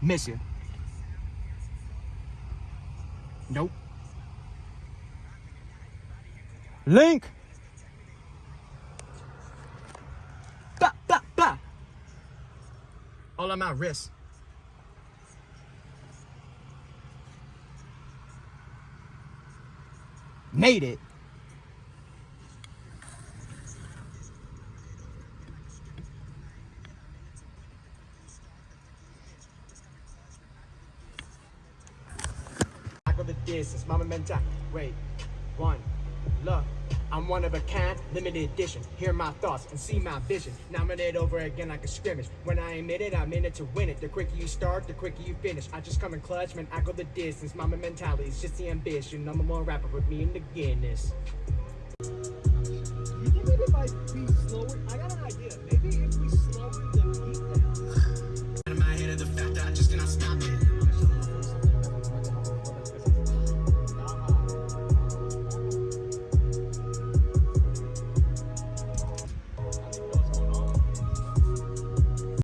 Miss you. Nope. Link. Bah, bah, bah. All on my wrist. Made it. The distance, mama mental. Wait, one, look. I'm one of a kind, limited edition. Hear my thoughts and see my vision. Now I'm in it over again like a scrimmage. When I admit it, I'm in it to win it. The quicker you start, the quicker you finish. I just come in clutch, man. I go the distance. Mamba mentality is just the ambition. I'm a more rapper with me in the Guinness.